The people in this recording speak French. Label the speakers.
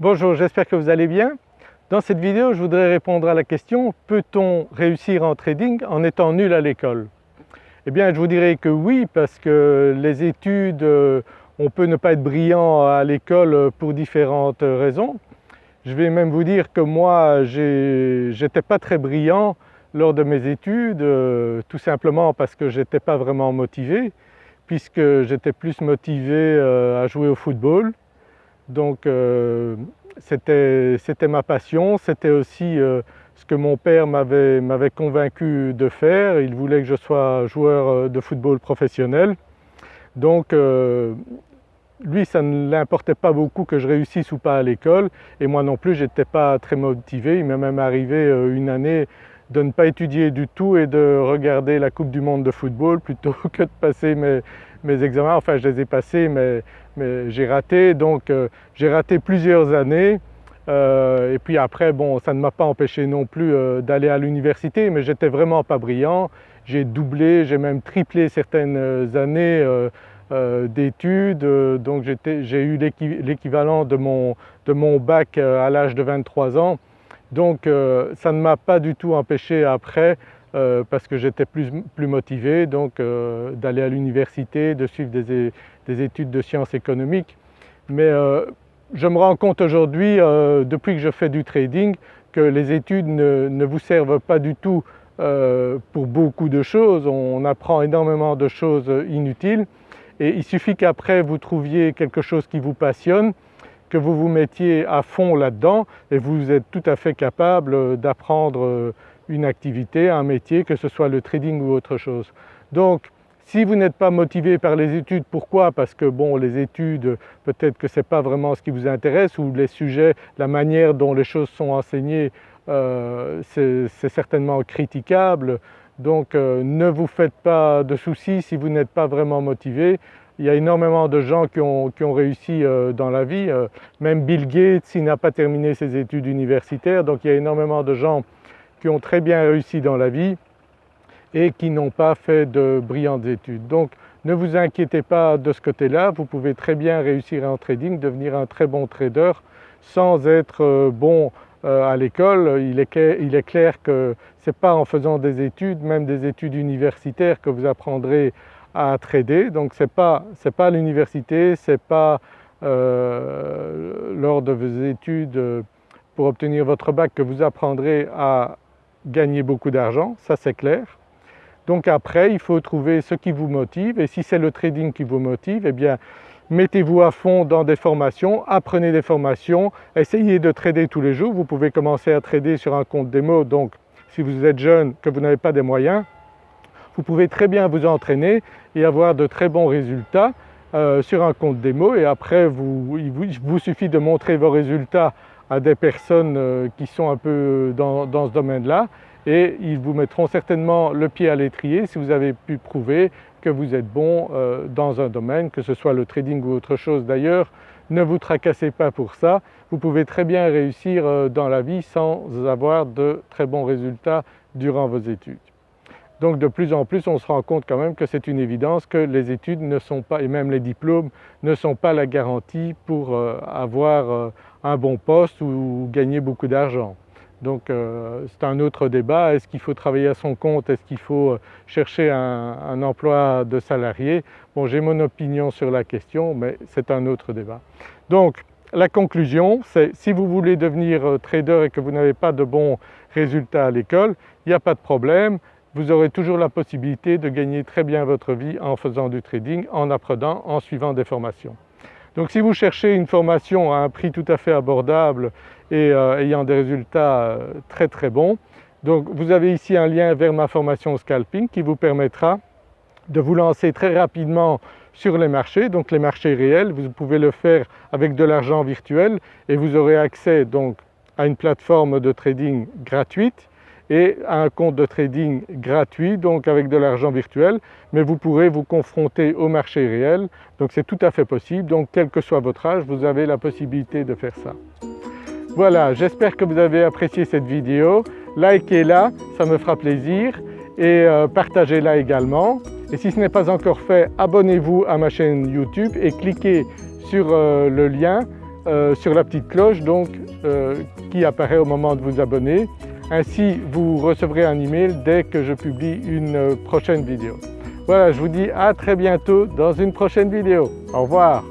Speaker 1: Bonjour, j'espère que vous allez bien. Dans cette vidéo, je voudrais répondre à la question « Peut-on réussir en trading en étant nul à l'école ?» Eh bien je vous dirais que oui parce que les études, euh, on peut ne pas être brillant à l'école pour différentes raisons. Je vais même vous dire que moi j'étais pas très brillant lors de mes études, euh, tout simplement parce que j'étais pas vraiment motivé puisque j'étais plus motivé euh, à jouer au football donc euh, c'était ma passion, c'était aussi euh, ce que mon père m'avait convaincu de faire. Il voulait que je sois joueur euh, de football professionnel. Donc lui ça ne l'importait pas beaucoup que je réussisse ou pas à l'école et moi non plus je n'étais pas très motivé. Il m'est même arrivé une année de ne pas étudier du tout et de regarder la Coupe du Monde de football plutôt que de passer mes, mes examens. Enfin je les ai passés mais mais j'ai raté donc euh, j'ai raté plusieurs années euh, et puis après bon ça ne m'a pas empêché non plus euh, d'aller à l'université mais j'étais vraiment pas brillant. J'ai doublé, j'ai même triplé certaines années d'études donc j'ai eu l'équivalent de mon, de mon bac à l'âge de 23 ans donc ça ne m'a pas du tout empêché après parce que j'étais plus, plus, motivé donc d'aller à l'université, de suivre des, des études de sciences économiques. Mais euh, je me rends compte aujourd'hui, euh, depuis que je fais du trading, que les études ne, vous servent pas du tout euh, pour beaucoup de choses. On apprend énormément de choses inutiles et il suffit qu'après vous trouviez quelque chose qui vous passionne, que vous vous mettiez à fond là-dedans et vous êtes tout à fait capable d'apprendre une activité, un métier, que ce soit le trading ou autre chose. Donc si vous n'êtes pas motivé par les études, pourquoi? Parce que bon les études peut-être que ce n'est pas vraiment ce qui vous intéresse ou les sujets, la manière dont les choses sont enseignées euh, c'est certainement critiquable donc euh, ne vous faites pas de soucis si vous n'êtes pas vraiment motivé. Il y a énormément de gens qui ont, réussi euh, dans la vie, même Bill Gates il n'a pas terminé ses études universitaires donc il y a énormément de gens qui ont très bien réussi dans la vie et qui n'ont pas fait de brillantes études. Donc ne vous inquiétez pas de ce côté-là, vous pouvez très bien réussir en trading, devenir un très bon trader sans être euh, bon euh, à l'école. Il est, clair que ce n'est pas en faisant des études, même des études universitaires que vous apprendrez à trader. Donc ce n'est pas, pas l'université, ce n'est pas euh, lors de vos études pour obtenir votre bac que vous apprendrez à gagner beaucoup d'argent, ça c'est clair. Donc après il faut trouver ce qui vous motive et si c'est le trading qui vous motive, eh bien mettez-vous à fond dans des formations, apprenez des formations, essayez de trader tous les jours. Vous pouvez commencer à trader sur un compte démo. Donc si vous êtes jeune, que vous n'avez pas des moyens, vous pouvez très bien vous entraîner et avoir de très bons résultats euh, sur un compte démo. Et après vous, il vous suffit de montrer vos résultats à des personnes euh, qui sont un peu dans, dans ce domaine-là et ils vous mettront certainement le pied à l'étrier si vous avez pu prouver que vous êtes bon euh, dans un domaine, que ce soit le trading ou autre chose d'ailleurs. Ne vous tracassez pas pour ça, vous pouvez très bien réussir euh, dans la vie sans avoir de très bons résultats durant vos études. Donc de plus en plus on se rend compte quand même que c'est une évidence que les études ne sont pas, et même les diplômes, ne sont pas la garantie pour euh, avoir un bon poste ou gagner beaucoup d'argent. Donc euh, c'est un autre débat, est-ce qu'il faut travailler à son compte, est-ce qu'il faut euh, chercher un, emploi de salarié? Bon j'ai mon opinion sur la question mais c'est un autre débat. Donc la conclusion c'est si vous voulez devenir euh, trader et que vous n'avez pas de bons résultats à l'école, il n'y a pas de problème, vous aurez toujours la possibilité de gagner très bien votre vie en faisant du trading, en apprenant, en suivant des formations. Donc si vous cherchez une formation à un prix tout à fait abordable et euh, ayant des résultats euh, très très bons, donc vous avez ici un lien vers ma formation scalping qui vous permettra de vous lancer très rapidement sur les marchés, donc les marchés réels, vous pouvez le faire avec de l'argent virtuel et vous aurez accès donc à une plateforme de trading gratuite et un compte de trading gratuit donc avec de l'argent virtuel. Mais vous pourrez vous confronter au marché réel. Donc c'est tout à fait possible. Donc quel que soit votre âge vous avez la possibilité de faire ça. Voilà j'espère que vous avez apprécié cette vidéo, likez-la ça me fera plaisir. Et euh, partagez-la également. Et si ce n'est pas encore fait abonnez-vous à ma chaîne YouTube et cliquez sur euh, le lien euh, sur la petite cloche donc qui apparaît au moment de vous abonner. Ainsi vous recevrez un email dès que je publie une prochaine vidéo. Voilà, je vous dis à très bientôt dans une prochaine vidéo. Au revoir